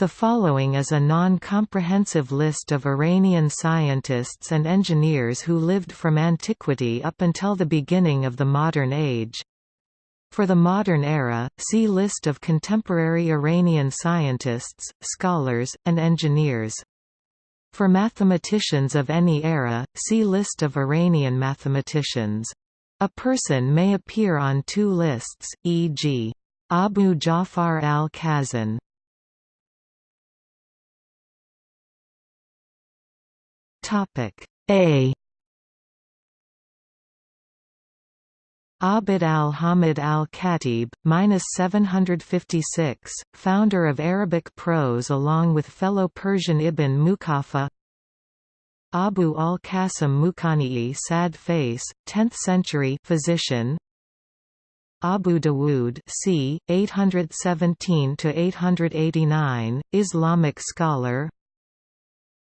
The following is a non-comprehensive list of Iranian scientists and engineers who lived from antiquity up until the beginning of the modern age. For the modern era, see List of contemporary Iranian scientists, scholars, and engineers. For mathematicians of any era, see List of Iranian mathematicians. A person may appear on two lists, e.g. Abu Ja'far al-Khazin Topic A. Abd al-Hamid al-Khatib, 756, founder of Arabic prose along with fellow Persian Ibn Muqaffa Abu al-Qasim Muqani'i Sad Face, 10th century physician. Abu Dawood c. 817–889, Islamic scholar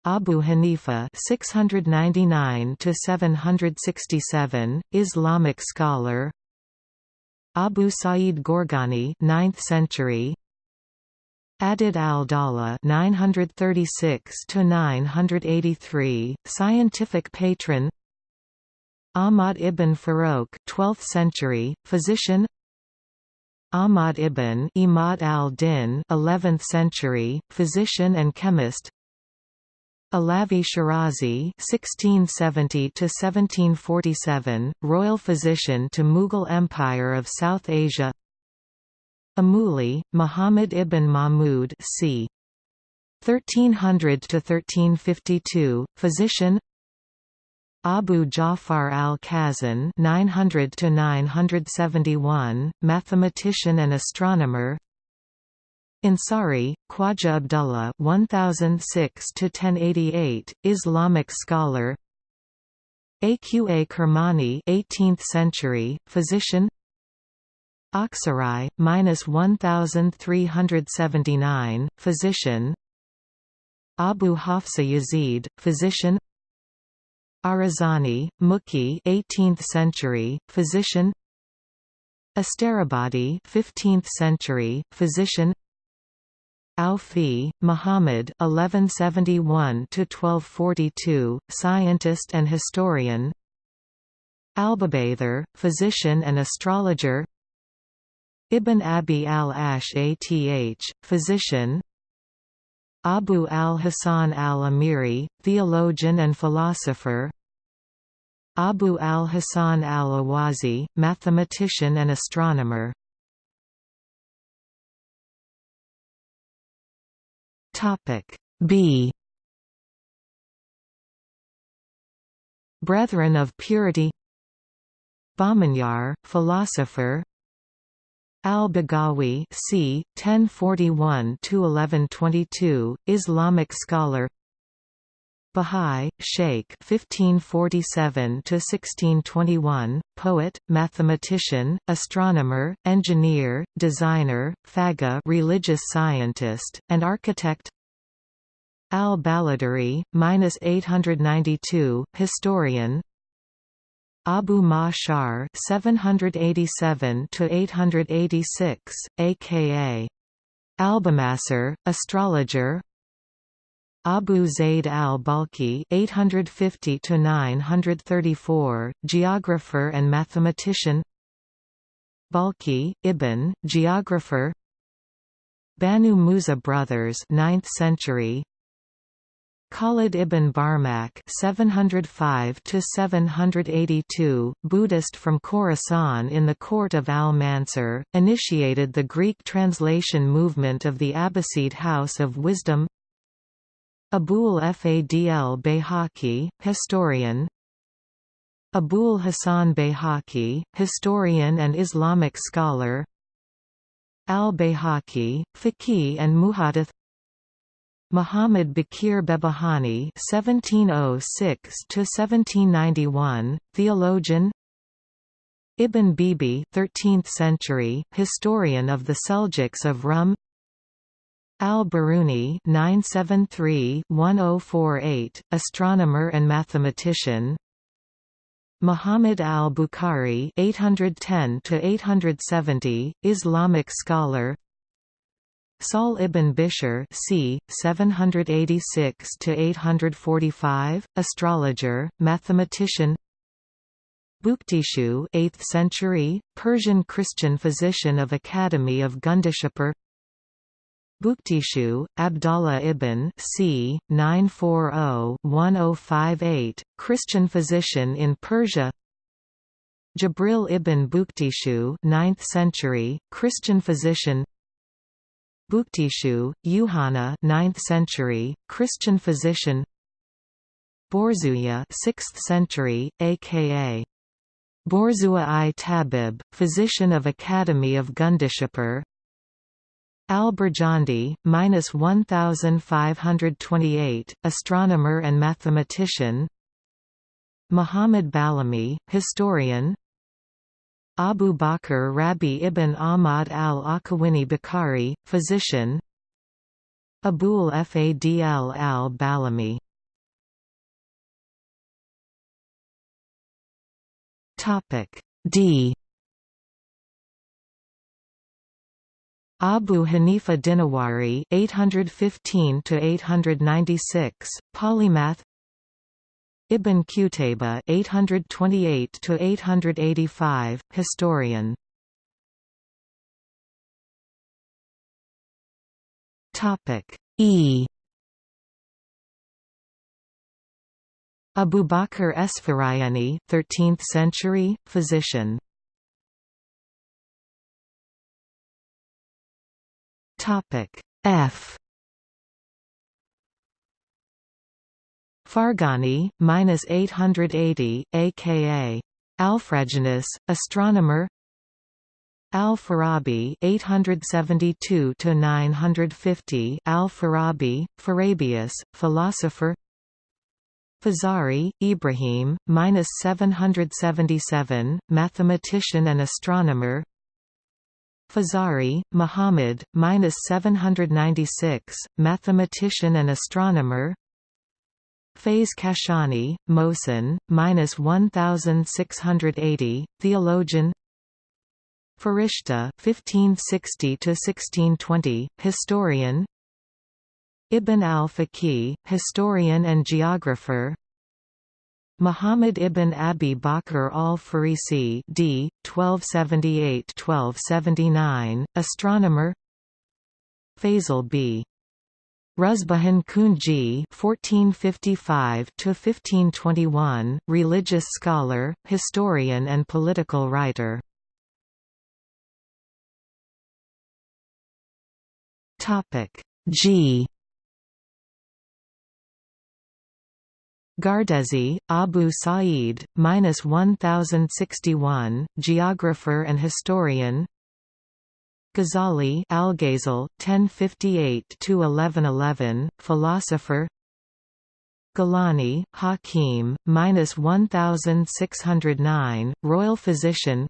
Abu Hanifa 699 to 767 Islamic scholar. Abu Sa'id Gorgani 9th century. Adud al-Dawla 936 to 983 scientific patron. Ahmad ibn Farouk 12th century physician. Ahmad ibn Imad al-Din 11th century physician and chemist Alavi Shirazi (1670–1747), royal physician to Mughal Empire of South Asia. Amuli, Muhammad ibn Mahmud, c. 1300 to 1352, physician. Abu Ja'far al-Khazin (900 to 971), mathematician and astronomer. Ansari, Khwaja Abdullah 1006 to 1088, Islamic scholar. Aqa Kermani 18th century, physician. Aksarai, minus 1379, physician. Abu Hafsa Yazid, physician. Arazani, Muki 18th century, physician. Astarabadi 15th century, physician. Aufi, Muhammad (1171–1242), scientist and historian. Albabather, physician and astrologer. Ibn Abi al-Ash physician. Abu al-Hasan al-Amiri, theologian and philosopher. Abu al-Hasan al-Awazi, mathematician and astronomer. Topic B. Brethren of Purity. Bahmanyar, philosopher. Al-Baghawi c. 1041–1122, Islamic scholar Bahai, Sheikh 1547–1621, poet, mathematician, astronomer, engineer, designer, faga religious scientist, and architect. Al-Baladari, 892, historian. Abu Ma'shar 787 to 886, a.k.a. Albamasser, astrologer Abu Zayd al-Balkhi (850–934), geographer and mathematician. Balkhi, Ibn, geographer. Banu Musa brothers, 9th century. Khalid ibn Barmak (705–782), Buddhist from Khorasan in the court of Al-Mansur, initiated the Greek translation movement of the Abbasid House of Wisdom. Abul Fadl Bayhaqi, historian Abul Hasan Bayhaqi, historian and Islamic scholar Al-Bayhaqi, faqih and muhadith Muhammad Baqir Behbahani (1706–1791), theologian. Ibn Bibi, 13th century, historian of the Seljuks of Rum. Al-Biruni (973–1048), astronomer and mathematician. Muhammad al-Bukhari (810–870), Islamic scholar. Sahl ibn Bishr c. 786–845, astrologer, mathematician Bukhtishu 8th century, Persian Christian physician of Academy of Gundishapur Bukhtishu, Abdallah ibn c. 940-1058, Christian physician in Persia. Jabril ibn Bukhtishu 9th century, Christian physician. Bukhtishu, Yuhana 9th century, Christian physician. Borzuya 6th century, aka Borzua i Tabib, physician of Academy of Gundishapur Al-Birjandi, 1528, astronomer and mathematician. Muhammad Balami, historian. Abu Bakr Rabi ibn Ahmad al-Akawini Bukhari, physician. Abul Fadl al-Balami D Abu Hanifa Dinawari 815 to 896 polymath. Ibn Qutayba 828 to 885 historian. Topic E. Abu Bakr Esfarayani 13th century physician Topic F Farghani, minus 880, aka Alfraganus, astronomer. Al-Farabi, 872 to 950. Al-Farabi, Farabius, philosopher. Fazari, Ibrahim, minus 777, mathematician and astronomer. Fazari, Muhammad, minus 796, mathematician and astronomer. Faiz Kashani, Mohsen, minus 1680, theologian. Farishta, 1560 to 1620, historian. Ibn al-Faqih, historian and geographer. Muhammad ibn Abi Bakr al-Farisi d. 1278–1279, astronomer Faisal b. Ruzbahan Kunji (1455–1521), religious scholar, historian, and political writer. Topic G. Gardezi, Abu Sa'id, minus 1061, geographer and historian. Ghazali, Al-Ghazal, 1058–1111, philosopher. Gilani, Hakim, minus 1609, royal physician.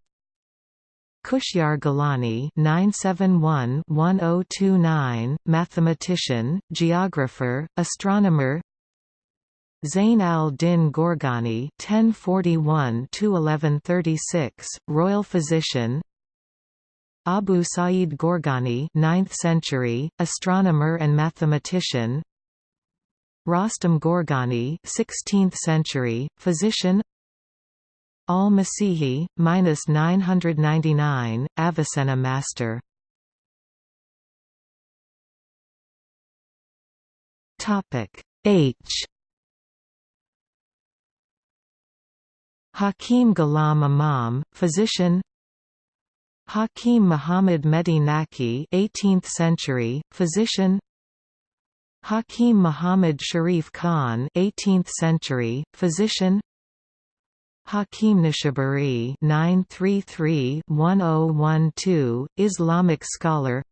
Kushyar Gilani, 971-1029, mathematician, geographer, astronomer. Zain al-Din Gorgani (1041–1136), royal physician. Abu Sa'id Gorgani, 9th century, astronomer and mathematician. Rostam Gorgani, 16th century, physician. Al-Masihi, minus 999, Avicenna master. Topic H Hakim Ghulam Imam, physician Hakim Muhammad Mehdi Naqi 18th century, physician Hakim Muhammad Sharif Khan 18th century, physician Hakim Nishaburi 933-1012, Islamic scholar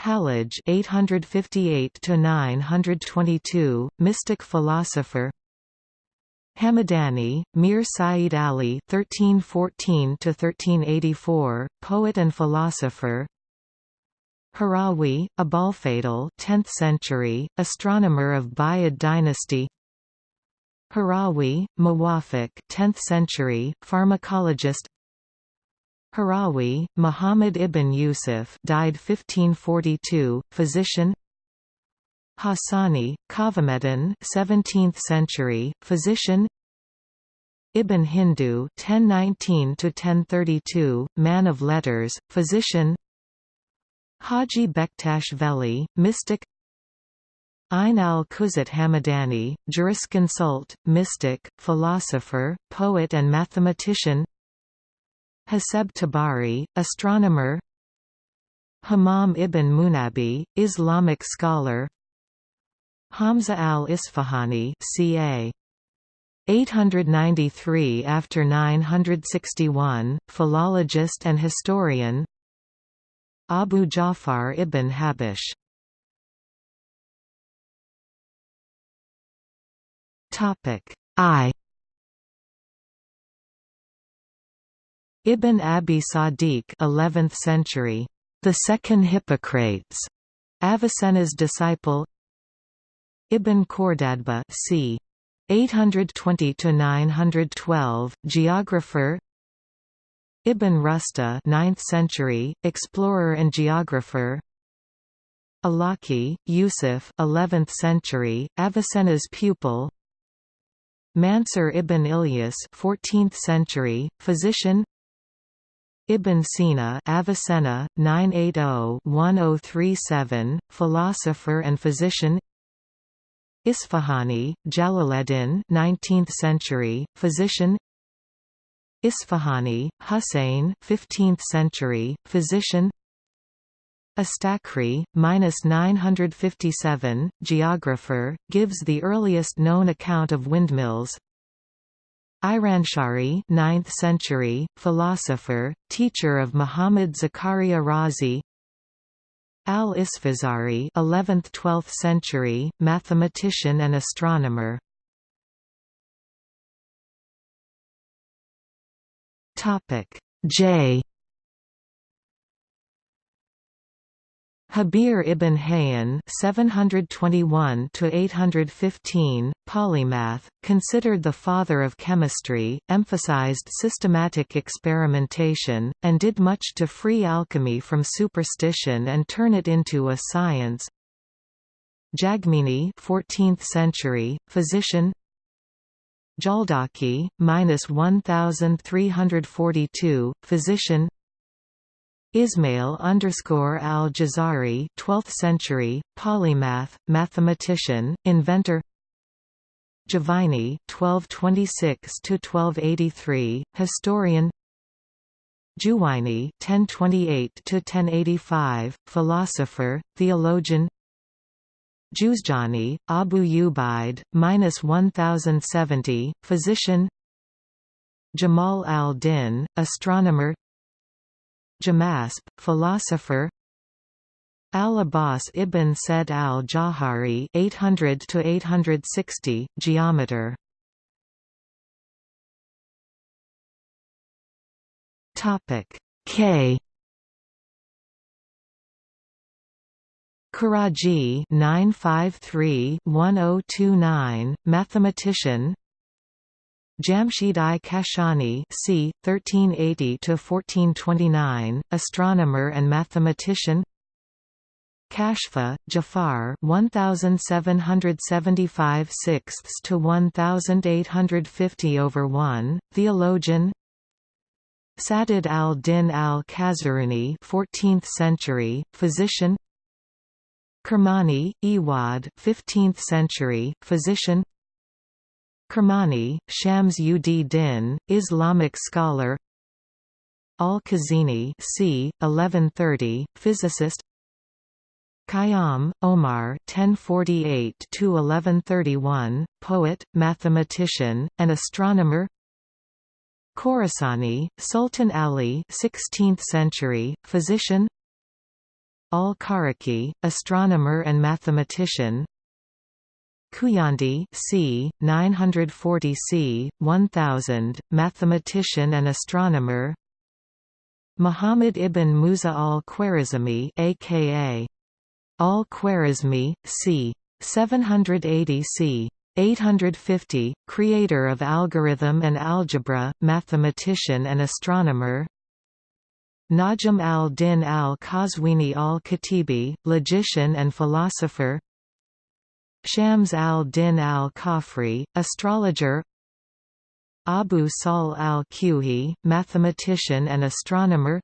Hallaj 858 922, mystic philosopher Hamadani, Mir Said Ali (1314–1384), poet and philosopher. Harawi, Abalfadl, 10th century, astronomer of Buyid dynasty. Harawi, Muwafiq, 10th century, pharmacologist. Harawi, Muhammad ibn Yusuf died 1542, physician Hassani, Kavameddin 17th century, physician. Ibn Hindu 1019–1032, man of letters, physician. Haji Bektash Veli, mystic. Ayn al-Kuzat Hamadani, jurisconsult, mystic, philosopher, poet and mathematician. Haseb Tabari, astronomer. Hammam ibn Munabi, Islamic scholar Hamza al-Isfahani ca. 893 after 961, philologist and historian. Abu Ja'far ibn Habish. Topic I. Ibn Abi Sadiq 11th century, the second Hippocrates, Avicenna's disciple Ibn Khordadbeh c. 820–912, geographer. Ibn Rusta 9th century, explorer and geographer. Alaki, Yusuf 11th century, Avicenna's pupil. Mansur ibn Ilyas 14th century, physician. Ibn Sina Avicenna, 980-1037, philosopher and physician Isfahani, Jalaleddin 19th century, physician. Isfahani, Hussein 15th century, physician. Astakri, 957, geographer, gives the earliest known account of windmills. Iranshari 9th century, philosopher, teacher of Muhammad Zakaria Razi Al-Isfazari 11th–12th century, mathematician and astronomer. Topic J. Jabir ibn Hayyan (721–815), polymath, considered the father of chemistry, emphasized systematic experimentation, and did much to free alchemy from superstition and turn it into a science. Jagmini, 14th century, physician. Jaldaki, minus 1342, physician. Ismail underscore al-Jazari 12th century, polymath, mathematician, inventor. Juvayni 1226–1283, historian. Juwayni 1028–1085, philosopher, theologian. Juzjani, Abu Ubaid, minus 1070, physician. Jamal al-Din, astronomer Jamasp, philosopher. Al-Abbas ibn Said al-Jawhari 800 geometer. Topic. K. Karaji 953-1029, mathematician Jamshid I Kashani c. 1380–1429, astronomer and mathematician. Kashfa, Jafar 1775 sixths to 1850 over 1, theologian. Sadid al-Din al-Kazaruni 14th century, physician. Kermani, Iwad 15th century, physician Kermani, Shams ud Din, Islamic scholar. Al-Khazini c. 1130, physicist. Khayyam, Omar 1048–1131, poet, mathematician, and astronomer. Khorasani, Sultan Ali 16th century, physician. Al-Kharaki, astronomer and mathematician Kuyandi c. 940 c. 1000, mathematician and astronomer Muhammad ibn Musa al-Khwarizmi aka al-Khwarizmi, c. 780 c. 850, creator of algorithm and algebra, mathematician and astronomer Najm al-Din al-Qazwini al-Khatibi, logician and philosopher Shams al-Din al-Khafri, astrologer Abu Sahl al-Kuhi, mathematician and astronomer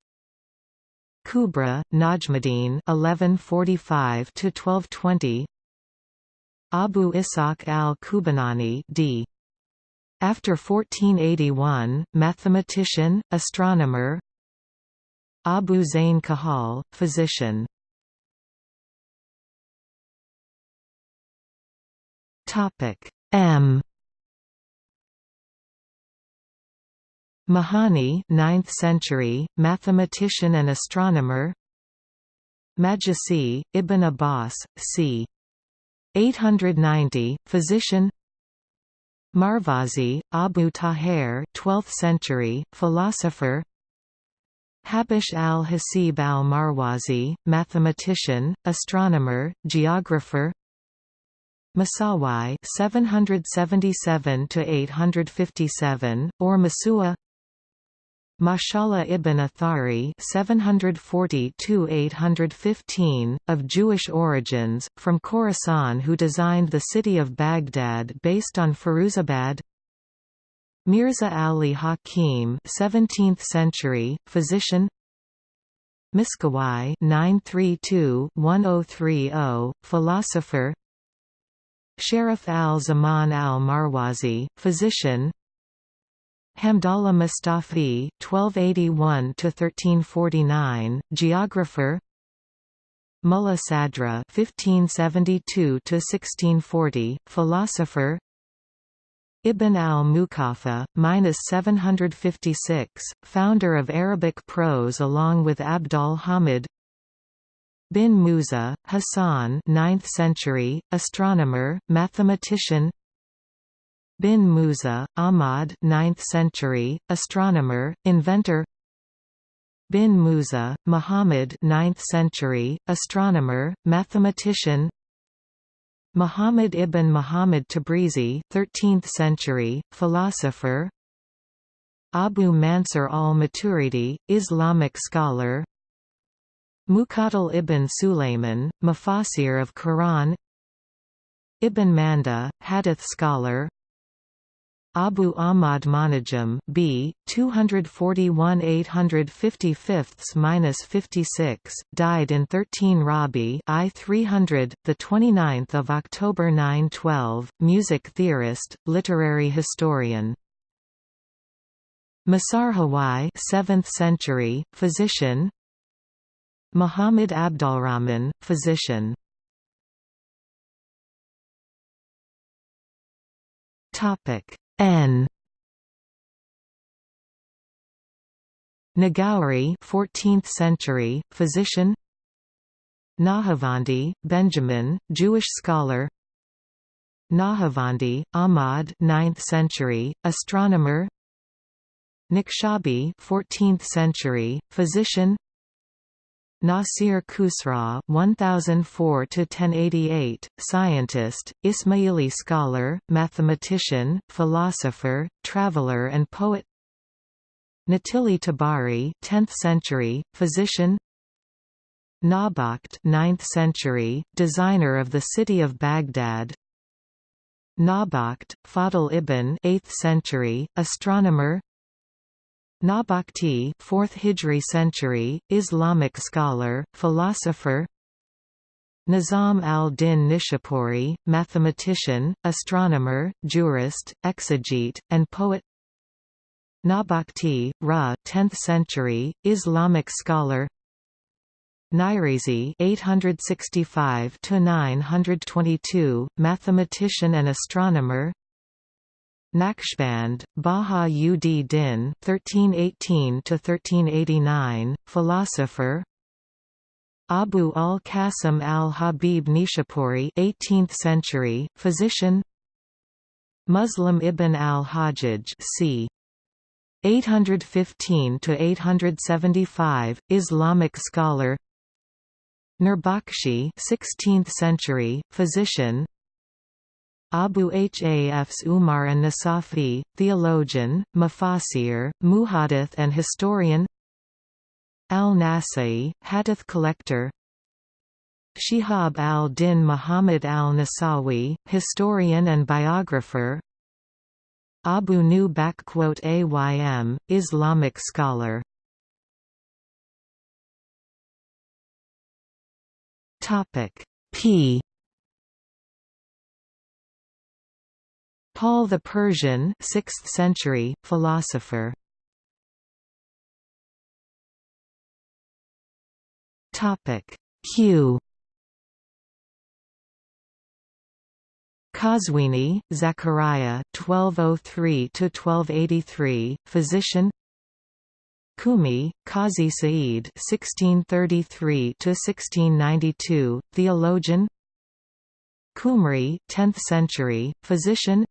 Kubra, Najmuddin (1145–1220), Abu Ishaq al-Kubanani d. After 1481, mathematician, astronomer. Abu Zain Kahal, physician. Topic M. Mahani 9th century, mathematician and astronomer Majusi, Ibn Abbas, c. 890, physician Marvazi, Abu Tahir 12th century, philosopher Habish al-Hasib al-Marwazi, mathematician, astronomer, geographer Masawai 777 to 857 or Masua? Mashallah ibn Athari 740–815, of Jewish origins, from Khorasan who designed the city of Baghdad based on Firuzabad? Mirza Ali Hakim 17th century, physician? Miskawai 932-1030, philosopher Sharif al-Zaman al-Marwazi, physician Hamdallah Mustafi (1281–1349), geographer. Mullah Sadra (1572–1640), philosopher. Ibn al-Muqaffa, minus 756, founder of Arabic prose along with Abdul Hamid. Bin Musa, Hassan, 9th century, astronomer, mathematician. Bin Musa, Ahmad 9th century, astronomer, inventor. Bin Musa, Muhammad 9th century, astronomer, mathematician. Muhammad ibn Muhammad Tabrizi 13th century, philosopher. Abu Mansur al-Maturidi, Islamic scholar Muqatil ibn Sulayman, Mufassir of Quran. Ibn Manda, Hadith scholar. Abu Ahmad Monajam B 241 855-56 died in 13 Rabi I 300 the 29th of October 912 music theorist literary historian. Masarhawai 7th century physician Muhammad Abdulrahman physician. Topic N. Nagauri 14th century, physician. Nahavandi, Benjamin, Jewish scholar. Nahavandi, Ahmad 9th century, astronomer. Nikshabi 14th century, physician Nasir Khusraw 1004 1088 scientist Ismaili scholar mathematician philosopher traveler and poet. Natili Tabari 10th century physician. Nabakht 9th century designer of the city of Baghdad. Nabakht Fadl ibn 8th century astronomer Nabakti 4th Hijri century, Islamic scholar, philosopher. Nizam al-Din Nishapuri, mathematician, astronomer, jurist, exegete, and poet. Nabakti, Ra 10th century, Islamic scholar. Nairizi 865–922, mathematician and astronomer Naqshband, Baha ud Din (1318–1389), philosopher. Abu al-Qasim al-Habib Nishapuri, 18th century, physician. Muslim ibn al-Hajjaj, c. 815–875, Islamic scholar. Nurbakshi, 16th century, physician. Abu Hafs Umar and Nasafi, theologian, mufassir, muhadith and historian. al-Nasa'i, hadith collector. Shihab al-Din Muhammad al-Nasawi, historian and biographer. Abu Nu Aym, Islamic scholar. P Paul the Persian 6th century, philosopher Q Qazwini, Zachariah 1203–1283, physician Kumi, Qazi Sa'id (1633–1692), theologian. Kumri, 10th century, physician.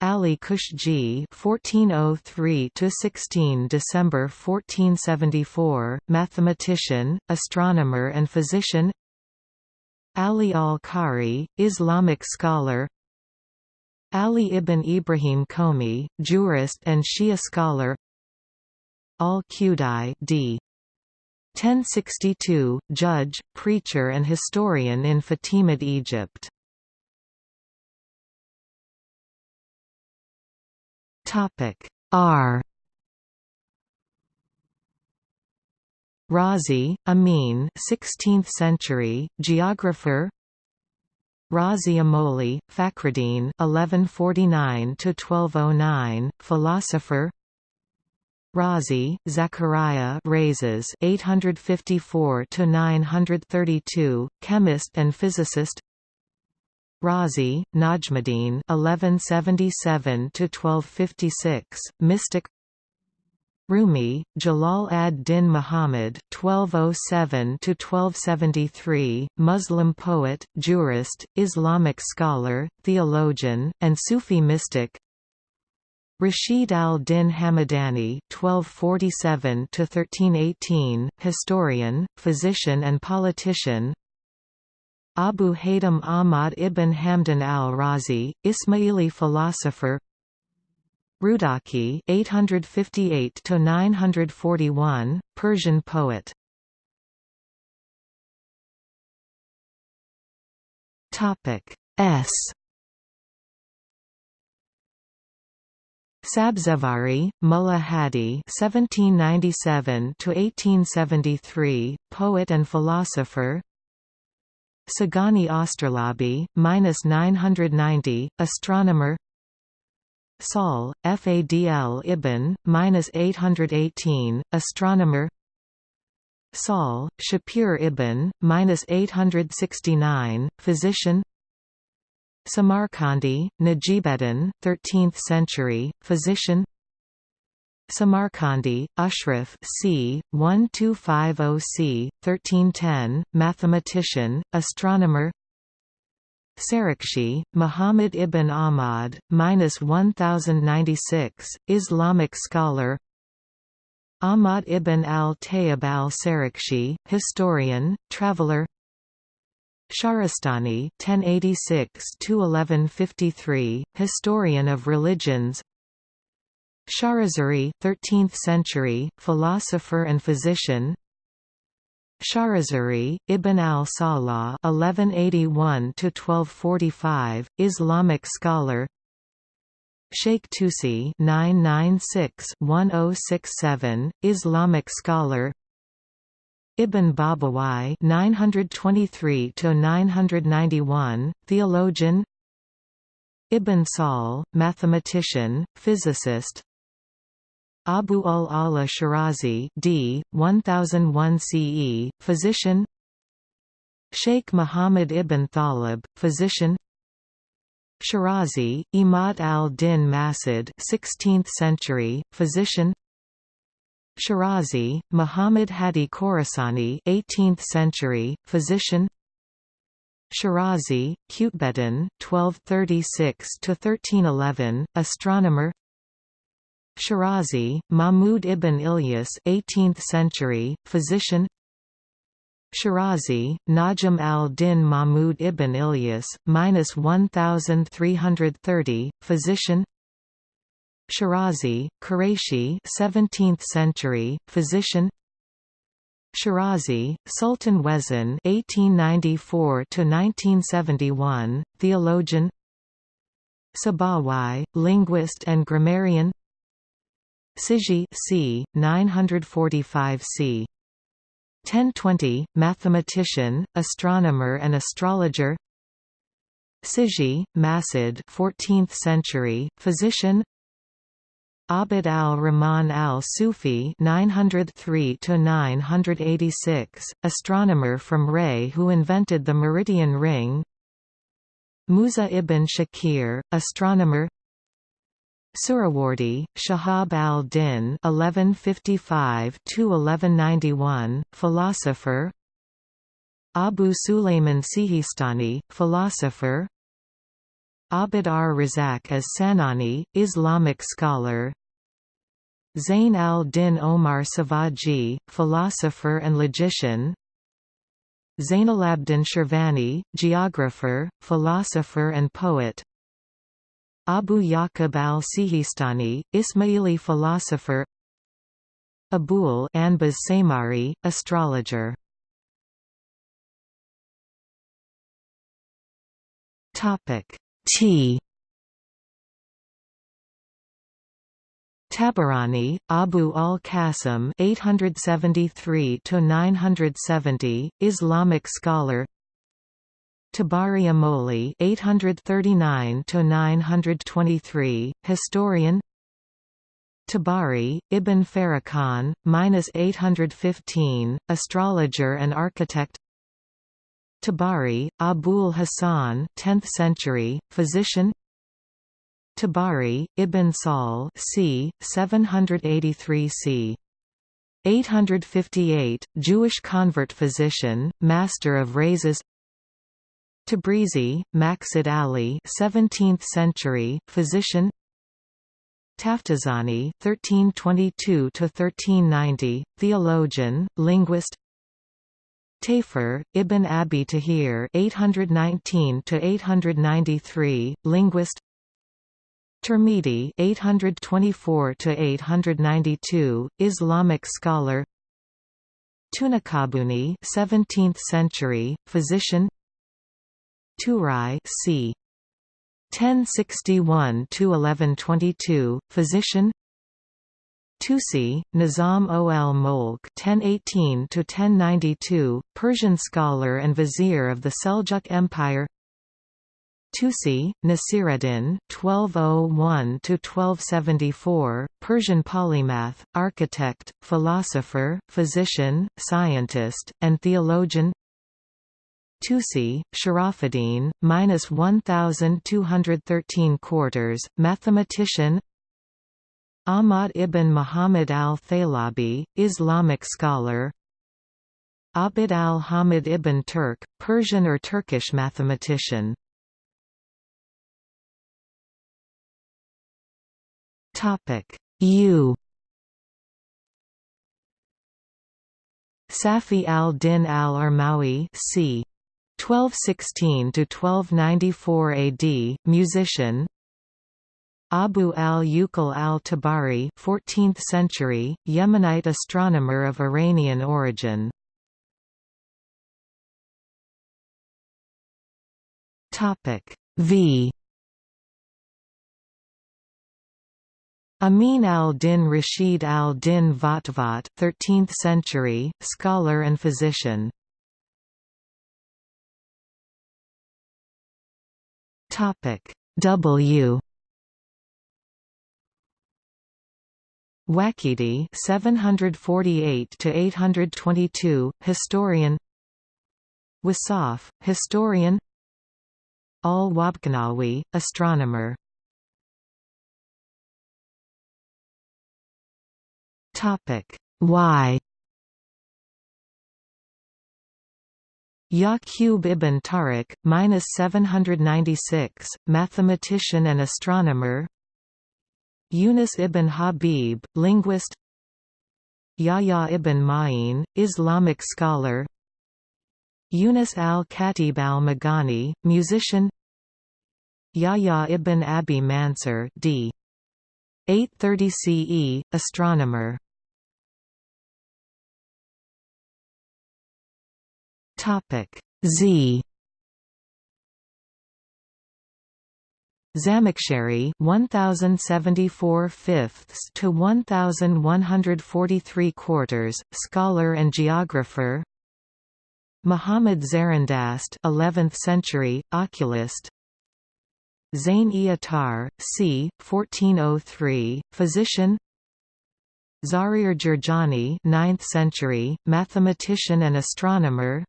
Ali Kushji (1403–16 December 1474), mathematician, astronomer, and physician. Ali al-Khari, Islamic scholar Ali ibn Ibrahim Komi, jurist and Shia scholar Al-Qudai d. 1062, judge, preacher and historian in Fatimid Egypt. R. Razi, Amin 16th century, geographer. Razi Amoli, Fakhruddin 1149–1209, philosopher. Razi, Zachariah Rhazes 854–932, chemist and physicist Razi, Najmuddin 1177–1256, mystic Rumi, Jalal ad-Din Muhammad (1207–1273), Muslim poet, jurist, Islamic scholar, theologian, and Sufi mystic. Rashid al-Din Hamadani (1247–1318), historian, physician, and politician. Abu Haytham Ahmad ibn Hamdan al-Razi, Ismaili philosopher. Rudaki 858 to 941 Persian poet. Topic S. Sabzevari, Mullah Hadi (1797–1873), poet and philosopher. Sagani Osterlabi, minus 990, astronomer. Sahl, Fadl ibn, minus 818, astronomer. Sahl, Shapir ibn, minus 869, physician. Samarkandi, Najibeddin, 13th century, physician. Samarkandi, Ashraf c. 1250 c. 1310, mathematician, astronomer. Sarakhsi, Muhammad ibn Ahmad, minus 1096, Islamic scholar. Ahmad ibn al-Tayyib al-Sarakhsi, historian, traveler. Shahrastani (1086–1153), historian of religions. Sharazuri, 13th century, philosopher and physician. Sharazuri, Ibn al-Salah (1181–1245), Islamic scholar. Sheikh Tusi (996–1067), Islamic scholar. Ibn Babawai (923–991), theologian. Ibn Sahl, mathematician, physicist, Abu al-Ala Shirazi d. 1001 CE, physician. Sheikh Muhammad ibn Thalib, physician. Shirazi, Imad al-Din Masid 16th century, physician. Shirazi, Muhammad Hadi Khorasani 18th century, physician. Shirazi, Qutbeddin 1236–1311, astronomer Shirazi, Mahmud ibn Ilyas 18th century, physician Shirazi, Najm al-Din Mahmud ibn Ilyas, minus 1330, physician Shirazi, Qurayshi 17th century, physician Shirazi, Sultan Wezin (1894–1971), theologian. Sabawai, linguist and grammarian. Siji c. 945 c. 1020, mathematician, astronomer and astrologer Siji, Masud 14th century, physician Abd al-Rahman al-Sufi 903–986, astronomer from Ray who invented the meridian ring Musa ibn Shakir, astronomer Suhrawardi, Shahab al-Din (1155–1191), philosopher. Abu Sulayman Sihistani, philosopher. Abd ar-Razak as Sanani, Islamic scholar. Zain al-Din Omar Savaji, philosopher and logician. Zainalabdin Shirvani, geographer, philosopher and poet. Abu Yaqub al-Sihistani, Ismaili philosopher Abul Anbaz Samari, astrologer T Tabarani, Abu al-Qasim (873–970), Islamic scholar. Tabari Amoli 839 to 923 historian. Tabari, Ibn Farrakhan, minus 815, astrologer and architect. Tabari, Abul Hasan, 10th century, physician. Tabari, Ibn Sahl, c. 783 c. 858, Jewish convert physician, master of Rhazes. Tabrizi, Maqsud Ali 17th century, physician. Taftazani 1322 to 1390, theologian, linguist. Tafer, Ibn Abi Tahir 819 to 893, linguist. Tirmidhi 824 to 892 Islamic scholar. Tunakabuni 17th century, physician Turai c. 1061–1122, physician Tusi, Nizam ol Mulk (1018–1092), Persian scholar and vizier of the Seljuk Empire. Tusi, Nasiruddin (1201–1274), Persian polymath, architect, philosopher, physician, scientist, and theologian. Tusi, Sharafuddin, minus 1213 quarters, mathematician. Ahmad ibn Muhammad al-Thalabi, Islamic scholar. Abd al-Hamid ibn Turk, Persian or Turkish mathematician. U Safi al-Din al-Armawi c. 1216–1294 AD, musician. Abu al-Uqal al-Tabari 14th century, Yemenite astronomer of Iranian origin. Topic V. Amin al-Din Rashid al-Din Vatvat 13th century, scholar and physician Topic. W. Waqidi 748 to 822 historian. Wasaf historian. Al-Wabkanawi astronomer. Topic. Y Yaqub ibn Tariq, minus 796, mathematician and astronomer. Yunus ibn Habib, linguist. Yahya ibn Ma'in, Islamic scholar. Yunus al-Khatib al-Maghani, musician. Yahya ibn Abi Mansur, d. 830 CE, astronomer. Z. Zamakhshari 1074 fifths to 1143 quarters scholar and geographer. Muhammad Zarindast 11th century oculist. Zain-e Attar c 1403 physician. Zahir Jurjani 9th century mathematician and astronomer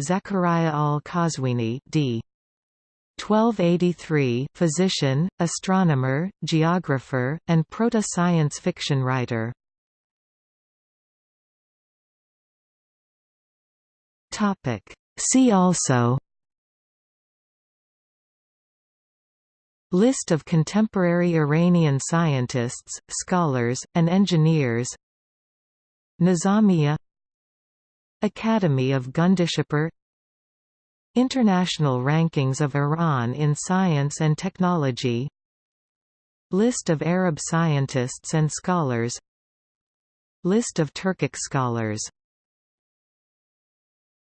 Zakariya al-Qazwini d 1283 physician, astronomer, geographer, and proto-science fiction writer. See also List of contemporary Iranian scientists, scholars, and engineers Nizamiya Academy of Gundishapur International rankings of Iran in science and technology. List of Arab scientists and scholars. List of Turkic scholars